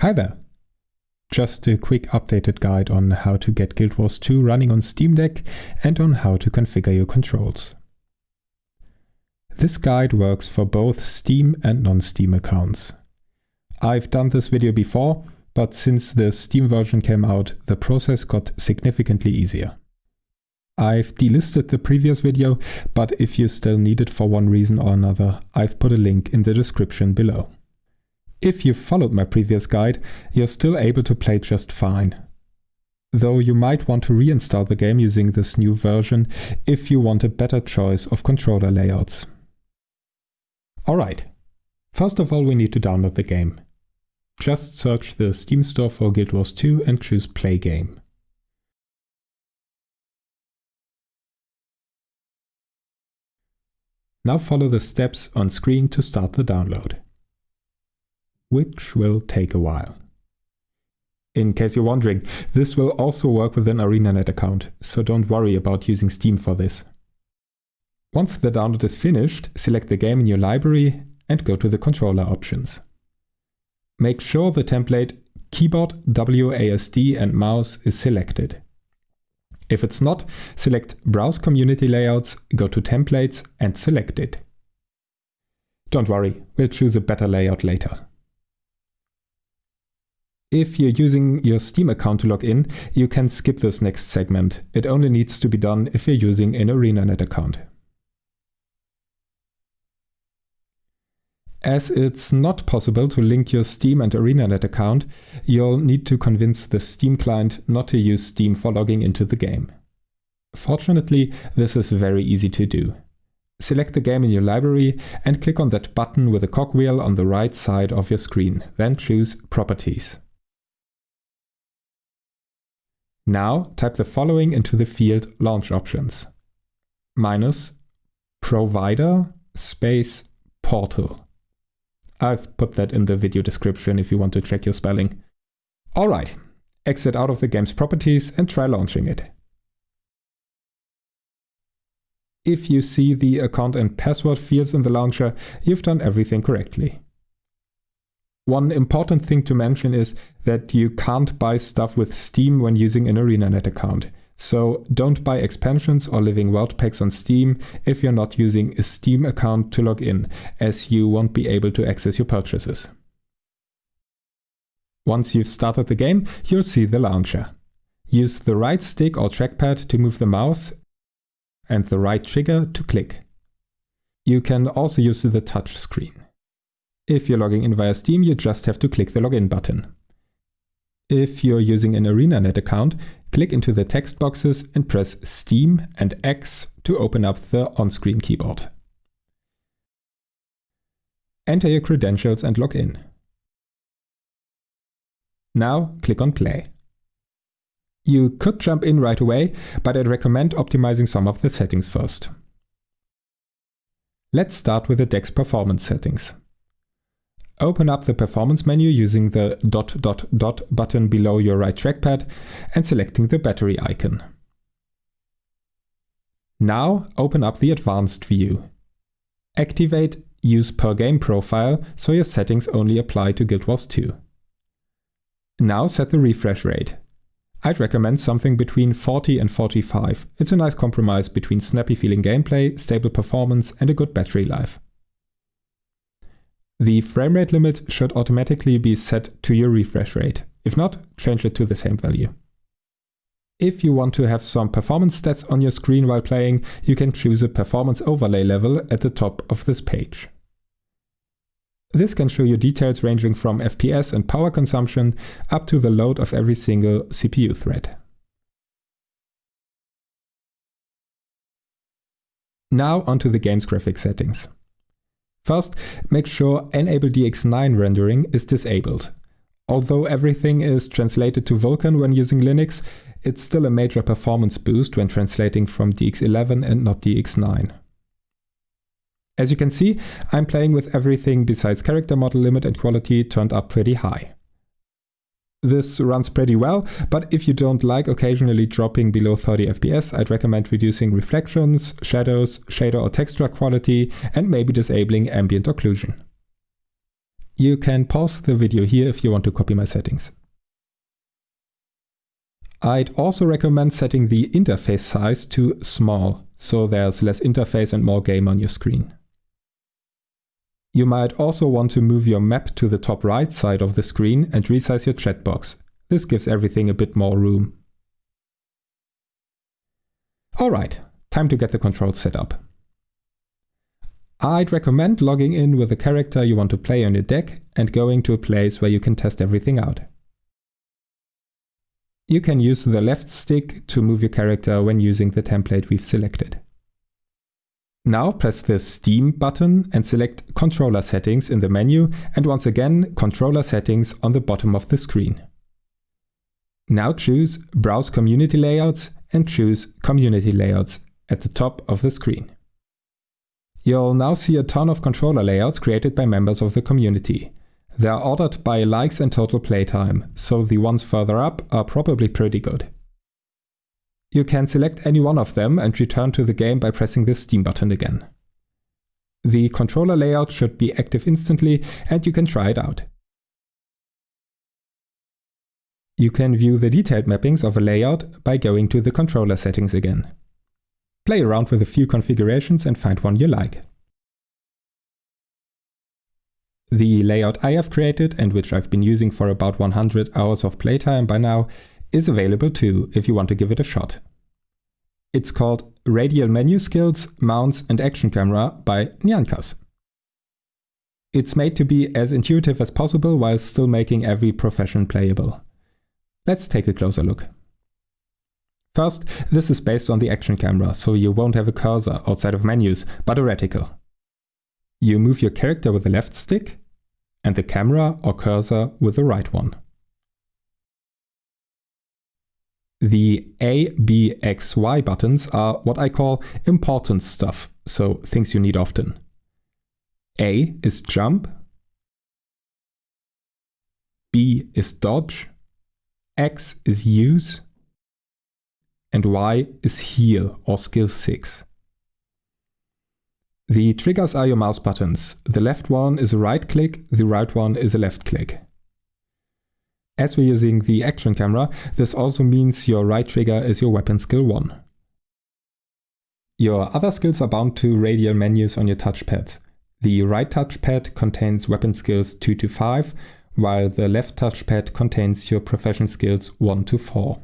Hi there! Just a quick updated guide on how to get Guild Wars 2 running on Steam Deck and on how to configure your controls. This guide works for both Steam and non-Steam accounts. I've done this video before, but since the Steam version came out, the process got significantly easier. I've delisted the previous video, but if you still need it for one reason or another, I've put a link in the description below. If you followed my previous guide, you're still able to play just fine. Though you might want to reinstall the game using this new version if you want a better choice of controller layouts. Alright, first of all we need to download the game. Just search the Steam store for Guild Wars 2 and choose Play Game. Now follow the steps on screen to start the download which will take a while. In case you're wondering, this will also work with an ArenaNet account, so don't worry about using Steam for this. Once the download is finished, select the game in your library and go to the controller options. Make sure the template keyboard, WASD and mouse is selected. If it's not, select Browse Community Layouts, go to Templates and select it. Don't worry, we'll choose a better layout later. If you're using your Steam account to log in, you can skip this next segment. It only needs to be done if you're using an ArenaNet account. As it's not possible to link your Steam and ArenaNet account, you'll need to convince the Steam client not to use Steam for logging into the game. Fortunately, this is very easy to do. Select the game in your library and click on that button with a cogwheel on the right side of your screen, then choose Properties. Now type the following into the field Launch Options. Minus provider space portal. I've put that in the video description if you want to check your spelling. Alright, exit out of the game's properties and try launching it. If you see the account and password fields in the launcher, you've done everything correctly. One important thing to mention is that you can't buy stuff with Steam when using an ArenaNet account. So don't buy expansions or living world packs on Steam if you're not using a Steam account to log in, as you won't be able to access your purchases. Once you've started the game, you'll see the launcher. Use the right stick or trackpad to move the mouse and the right trigger to click. You can also use the touch screen. If you're logging in via Steam, you just have to click the login button. If you're using an ArenaNet account, click into the text boxes and press Steam and X to open up the on-screen keyboard. Enter your credentials and log in. Now click on play. You could jump in right away, but I'd recommend optimizing some of the settings first. Let's start with the deck's performance settings. Open up the performance menu using the dot dot dot button below your right trackpad and selecting the battery icon. Now open up the advanced view. Activate use per game profile so your settings only apply to Guild Wars 2. Now set the refresh rate. I'd recommend something between 40 and 45. It's a nice compromise between snappy feeling gameplay, stable performance and a good battery life. The frame rate limit should automatically be set to your refresh rate. If not, change it to the same value. If you want to have some performance stats on your screen while playing, you can choose a performance overlay level at the top of this page. This can show you details ranging from FPS and power consumption up to the load of every single CPU thread. Now onto the game's graphics settings. First, make sure Enable DX9 rendering is disabled. Although everything is translated to Vulkan when using Linux, it's still a major performance boost when translating from DX11 and not DX9. As you can see, I'm playing with everything besides character model limit and quality turned up pretty high. This runs pretty well, but if you don't like occasionally dropping below 30 FPS, I'd recommend reducing reflections, shadows, shader or texture quality, and maybe disabling ambient occlusion. You can pause the video here if you want to copy my settings. I'd also recommend setting the interface size to small, so there's less interface and more game on your screen. You might also want to move your map to the top right side of the screen and resize your chat box. This gives everything a bit more room. Alright, time to get the controls set up. I'd recommend logging in with the character you want to play on your deck and going to a place where you can test everything out. You can use the left stick to move your character when using the template we've selected. Now press the Steam button and select Controller Settings in the menu and once again Controller Settings on the bottom of the screen. Now choose Browse Community Layouts and choose Community Layouts at the top of the screen. You'll now see a ton of controller layouts created by members of the community. They are ordered by likes and total playtime, so the ones further up are probably pretty good. You can select any one of them and return to the game by pressing the Steam button again. The controller layout should be active instantly and you can try it out. You can view the detailed mappings of a layout by going to the controller settings again. Play around with a few configurations and find one you like. The layout I have created and which I've been using for about 100 hours of playtime by now is available too if you want to give it a shot. It's called Radial Menu Skills, Mounts and Action Camera by Nyankas. It's made to be as intuitive as possible while still making every profession playable. Let's take a closer look. First, this is based on the action camera, so you won't have a cursor outside of menus, but a reticle. You move your character with the left stick, and the camera or cursor with the right one. The A, B, X, Y buttons are what I call important stuff, so things you need often. A is jump, B is dodge, X is use, and Y is heal or skill 6. The triggers are your mouse buttons. The left one is a right click, the right one is a left click. As we're using the action camera, this also means your right trigger is your weapon skill 1. Your other skills are bound to radial menus on your touchpads. The right touchpad contains weapon skills 2 to 5, while the left touchpad contains your profession skills 1 to 4.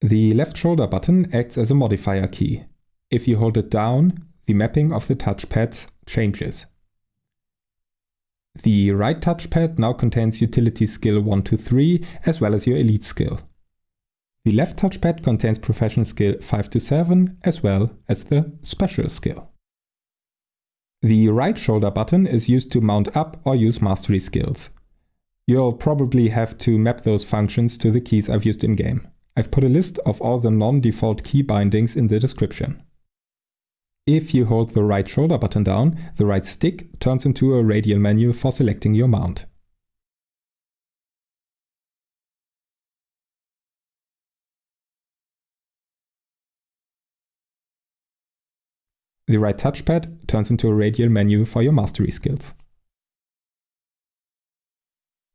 The left shoulder button acts as a modifier key. If you hold it down, the mapping of the touchpads changes. The right touchpad now contains utility skill 1 to 3 as well as your elite skill. The left touchpad contains profession skill 5 to 7 as well as the special skill. The right shoulder button is used to mount up or use mastery skills. You'll probably have to map those functions to the keys I've used in game. I've put a list of all the non-default key bindings in the description. If you hold the right shoulder button down, the right stick turns into a radial menu for selecting your mount. The right touchpad turns into a radial menu for your mastery skills.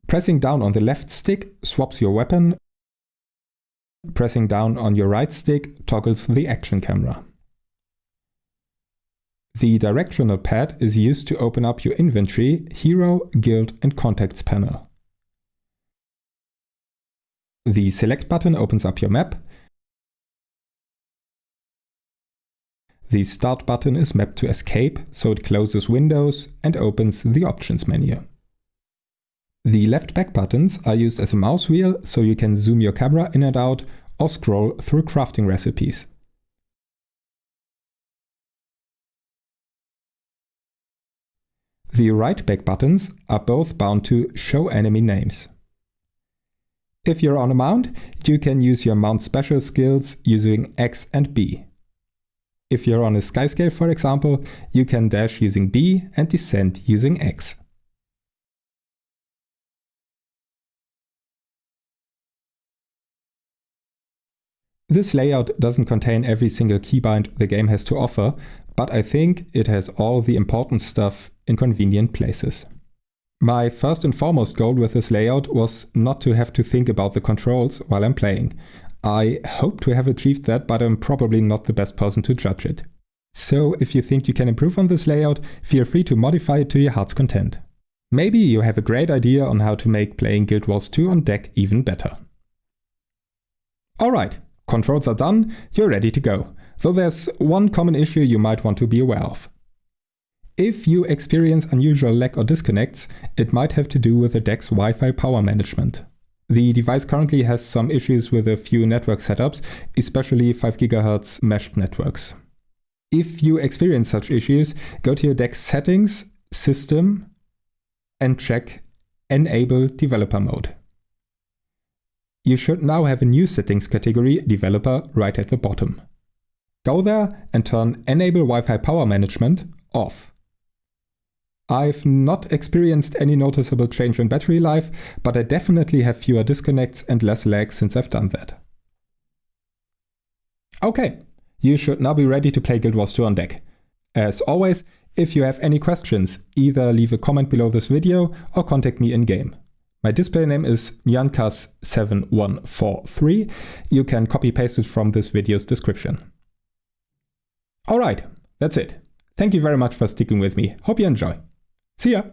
Pressing down on the left stick swaps your weapon Pressing down on your right stick toggles the action camera. The directional pad is used to open up your inventory, hero, guild and contacts panel. The select button opens up your map. The start button is mapped to escape, so it closes windows and opens the options menu. The left back buttons are used as a mouse wheel so you can zoom your camera in and out or scroll through crafting recipes. The right back buttons are both bound to show enemy names. If you're on a mount, you can use your mount special skills using X and B. If you're on a skyscale for example, you can dash using B and descend using X. This layout doesn't contain every single keybind the game has to offer, but I think it has all the important stuff in convenient places. My first and foremost goal with this layout was not to have to think about the controls while I'm playing. I hope to have achieved that, but I'm probably not the best person to judge it. So if you think you can improve on this layout, feel free to modify it to your heart's content. Maybe you have a great idea on how to make playing Guild Wars 2 on deck even better. Alright, controls are done, you're ready to go. Though there's one common issue you might want to be aware of. If you experience unusual lag or disconnects, it might have to do with the deck's Wi-Fi power management. The device currently has some issues with a few network setups, especially 5 GHz meshed networks. If you experience such issues, go to your deck's settings, system, and check Enable Developer Mode. You should now have a new settings category, Developer, right at the bottom. Go there and turn Enable Wi-Fi Power Management off. I've not experienced any noticeable change in battery life, but I definitely have fewer disconnects and less lag since I've done that. Okay, you should now be ready to play Guild Wars 2 on deck. As always, if you have any questions, either leave a comment below this video or contact me in-game. My display name is nyankas7143. You can copy paste it from this video's description. Alright, that's it. Thank you very much for sticking with me. Hope you enjoy. See ya!